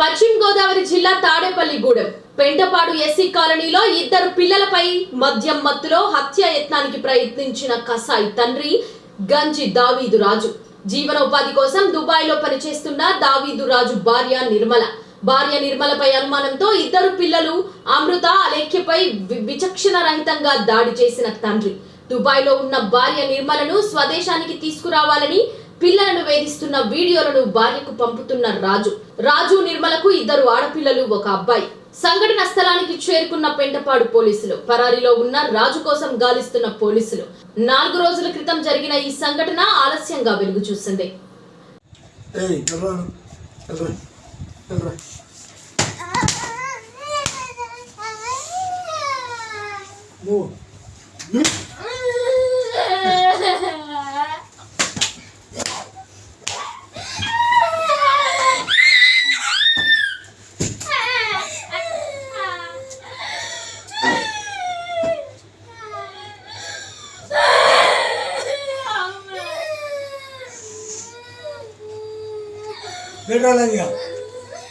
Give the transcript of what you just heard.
పశ్చిమ గోదావరి జిల్లా తాడేపల్లిగూడెం పెంటపాడు ఎస్సీ కాలనీలో ఇద్దరు పిల్లలపై మద్యం మత్తులో హత్య యత్నానికి ప్రయత్నించిన కసాయి తండ్రి గంజి దావీదు రాజు. జీవనోపాధి కోసం దుబాయ్లో పనిచేస్తున్న దావీదు రాజు భార్య నిర్మల. భార్య నిర్మలపై అనుమానంతో ఇద్దరు పిల్లలు అమృత అలేఖ్యపై విచక్షణ రహితంగా దాడి చేసిన తండ్రి. దుబాయ్లో ఉన్న భార్య నిర్మలను స్వదేశానికి తీసుకురావాలని వేధిస్తున్న వీడియోలను భార్యకు పంపుతున్న రాజు. రాజు నిర్మలకు ఇద్దరు ఆడపిల్లలు ఒక అబ్బాయి. సంఘటన స్థలానికి చేరుకున్న పెంటపాడు పోలీసులు. పరారీలో ఉన్న రాజు కోసం గాలిస్తున్న పోలీసులు. నాలుగు రోజుల క్రితం జరిగిన ఈ సంఘటన ఆలస్యంగా వెలుగు చూసింది. ఏయ్ 没招了你。